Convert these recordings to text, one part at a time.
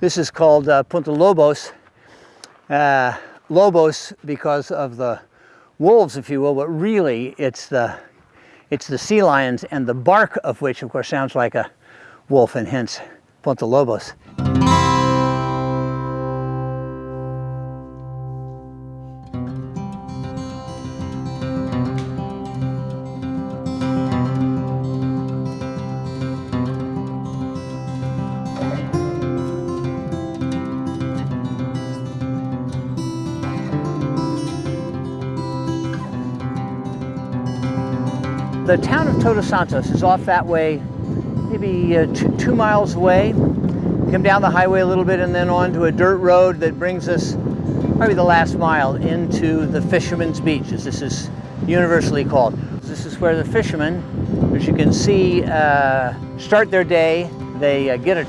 This is called uh, Punta Lobos. Uh, Lobos because of the wolves, if you will, but really it's the, it's the sea lions and the bark of which, of course, sounds like a wolf and hence Punta Lobos. The town of Todos Santos is off that way, maybe uh, two, two, miles away. Come down the highway a little bit and then on to a dirt road that brings us probably the last mile into the Fisherman's Beach, as this is universally called. This is where the fishermen, as you can see, uh, start their day. They uh, get a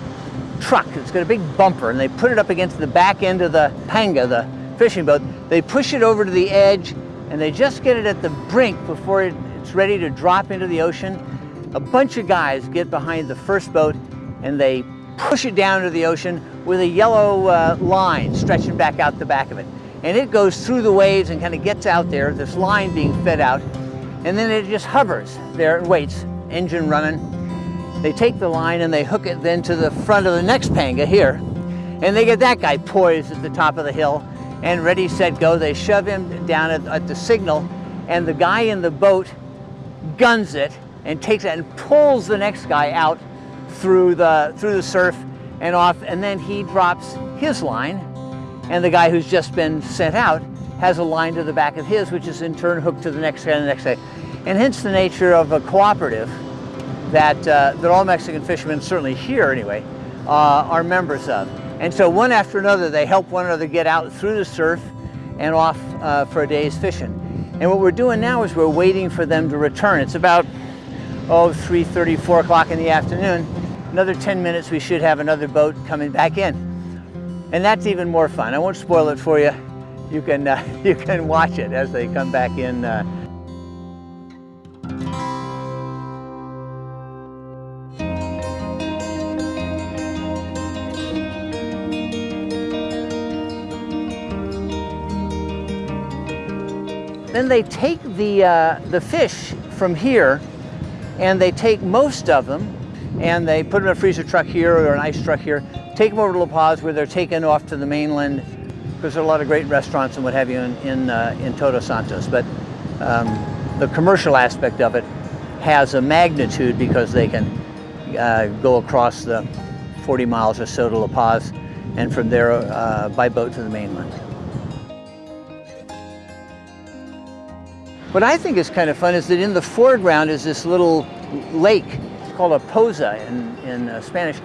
truck, it's got a big bumper, and they put it up against the back end of the panga, the fishing boat. They push it over to the edge, and they just get it at the brink before it ready to drop into the ocean. A bunch of guys get behind the first boat and they push it down into the ocean with a yellow uh, line stretching back out the back of it. And it goes through the waves and kind of gets out there, this line being fed out. And then it just hovers there and waits, engine running. They take the line and they hook it then to the front of the next panga here. And they get that guy poised at the top of the hill and ready, set, go. They shove him down at, at the signal and the guy in the boat guns it and takes it and pulls the next guy out through the, through the surf and off, and then he drops his line, and the guy who's just been sent out has a line to the back of his, which is in turn hooked to the next guy and the next guy. And hence the nature of a cooperative that, uh, that all Mexican fishermen, certainly here anyway, uh, are members of. And so one after another, they help one another get out through the surf and off uh, for a day's fishing. And what we're doing now is we're waiting for them to return. It's about, oh, 3.30, 4 o'clock in the afternoon. Another 10 minutes, we should have another boat coming back in. And that's even more fun. I won't spoil it for you. You can, uh, you can watch it as they come back in uh, Then they take the, uh, the fish from here and they take most of them and they put them in a freezer truck here or an ice truck here, take them over to La Paz where they're taken off to the mainland because there are a lot of great restaurants and what have you in, in, uh, in Todos Santos. But um, the commercial aspect of it has a magnitude because they can uh, go across the 40 miles or so to La Paz and from there uh, by boat to the mainland. What I think is kind of fun is that in the foreground is this little lake It's called a poza in, in uh, Spanish.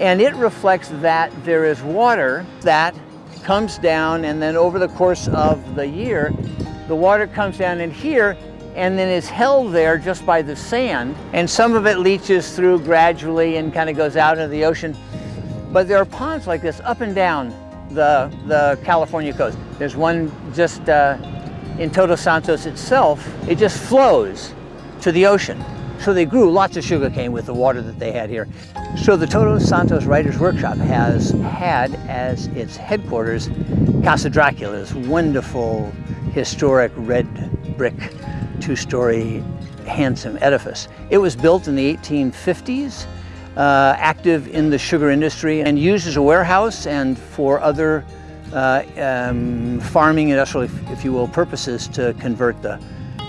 And it reflects that there is water that comes down and then over the course of the year, the water comes down in here and then is held there just by the sand. And some of it leaches through gradually and kind of goes out into the ocean. But there are ponds like this up and down the, the California coast. There's one just uh, in Todos Santos itself, it just flows to the ocean. So they grew lots of sugarcane with the water that they had here. So the Todos Santos Writers Workshop has had as its headquarters Casa Dracula's wonderful historic red brick two-story handsome edifice. It was built in the 1850s, uh, active in the sugar industry and used as a warehouse and for other uh, um, farming industrial, if, if, you will, purposes to convert the,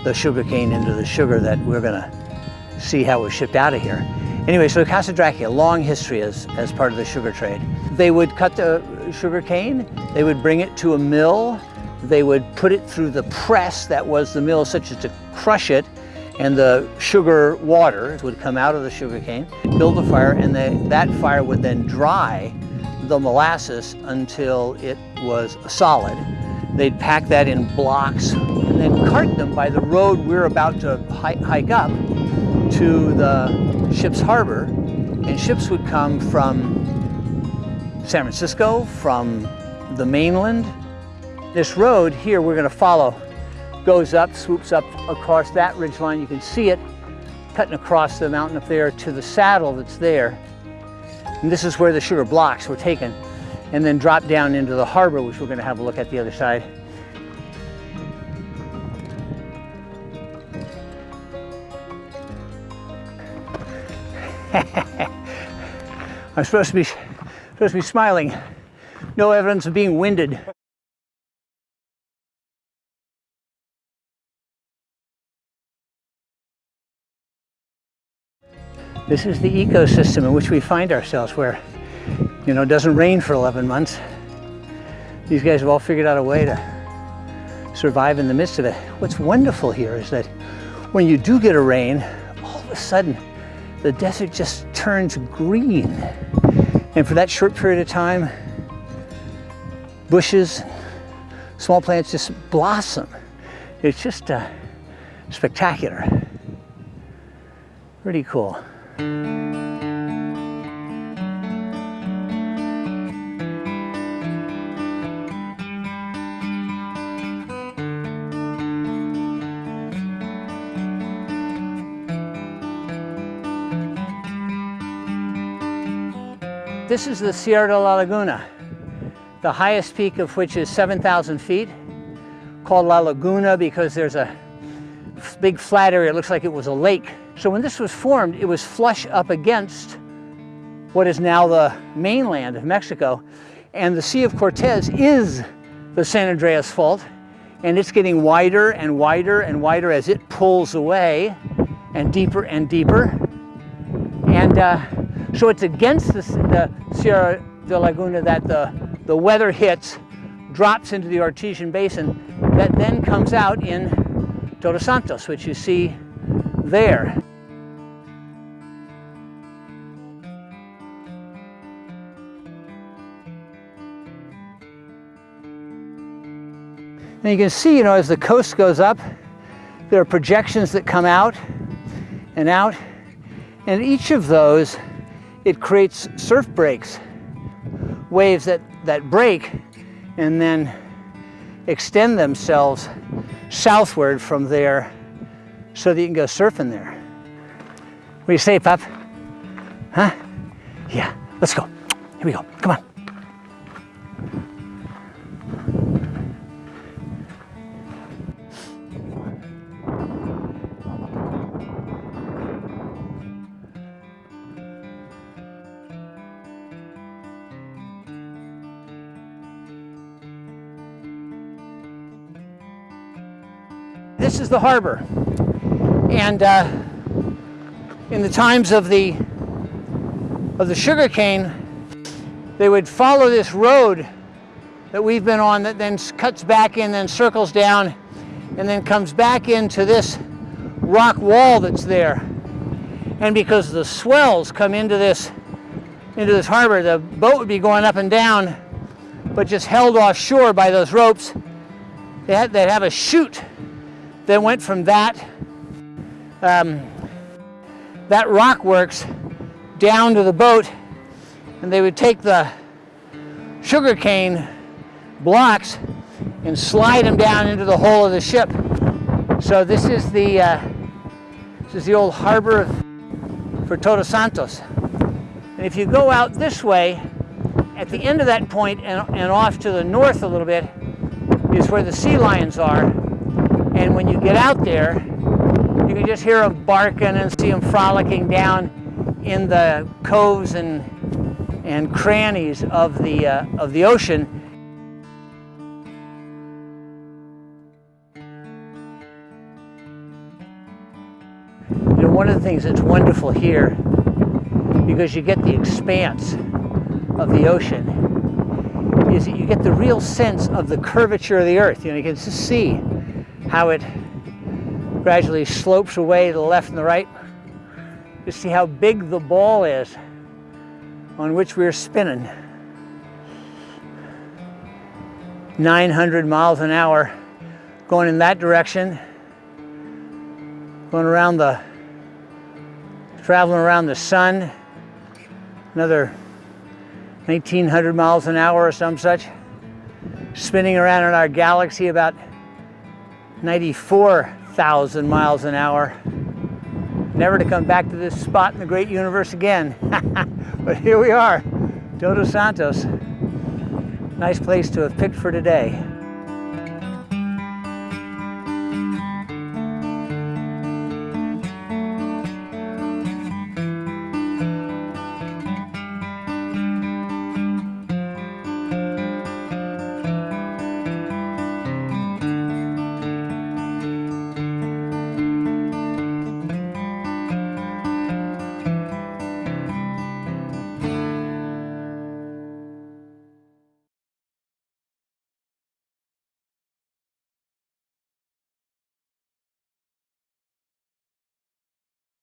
the sugar cane into the sugar that we're going to see how it was shipped out of here. Anyway, so Casa Dracula, long history as, as part of the sugar trade. They would cut the sugar cane, they would bring it to a mill, they would put it through the press that was the mill such as to crush it, and the sugar water would come out of the sugar cane, build a fire, and they, that fire would then dry the molasses until it was solid. They'd pack that in blocks and then cart them by the road we're about to hike up to the ship's harbor. And ships would come from San Francisco, from the mainland. This road here we're going to follow goes up, swoops up across that ridge line. You can see it cutting across the mountain up there to the saddle that's there. And this is where the sugar blocks were taken and then drop down into the harbor, which we're going to have a look at the other side. I'm supposed to be supposed to be smiling. No evidence of being winded. This is the ecosystem in which we find ourselves where, you know, it doesn't rain for 11 months. These guys have all figured out a way to survive in the midst of it. What's wonderful here is that when you do get a rain, all of a sudden the desert just turns green. And for that short period of time, bushes, small plants just blossom. It's just uh, spectacular. Pretty cool. This is the Sierra de la Laguna, the highest peak of which is 7,000 feet, called La Laguna because there's a big flat area. It looks like it was a lake so when this was formed, it was flush up against what is now the mainland of Mexico. And the Sea of Cortez is the San Andreas Fault, and it's getting wider and wider and wider as it pulls away and deeper and deeper. And uh, so it's against the, the Sierra de Laguna that the, the weather hits, drops into the Artesian Basin, that then comes out in Todos Santos, which you see there. And you can see, you know, as the coast goes up, there are projections that come out and out. And each of those, it creates surf breaks, waves that, that break and then extend themselves southward from there so that you can go surfing there. What do you say, Pup? Huh? Yeah, let's go. Here we go. Come on. This is the harbor. And uh, in the times of the of the sugar cane, they would follow this road that we've been on that then cuts back in, then circles down, and then comes back into this rock wall that's there. And because the swells come into this into this harbor, the boat would be going up and down, but just held offshore by those ropes. They had, they'd have a chute that went from that um, that rock works down to the boat and they would take the sugarcane blocks and slide them down into the hull of the ship. So this is the uh, this is the old harbor of, for Todos Santos. And if you go out this way, at the end of that point and, and off to the north a little bit is where the sea lions are. And when you get out there, you can just hear them barking and see them frolicking down in the coves and, and crannies of the, uh, of the ocean. You know, one of the things that's wonderful here, because you get the expanse of the ocean, is that you get the real sense of the curvature of the earth. You know, you can just see how it gradually slopes away to the left and the right. You see how big the ball is on which we're spinning. 900 miles an hour going in that direction, going around the, traveling around the sun, another 1900 miles an hour or some such, spinning around in our galaxy about 94 thousand miles an hour. Never to come back to this spot in the great universe again. but here we are, Todos Santos. Nice place to have picked for today.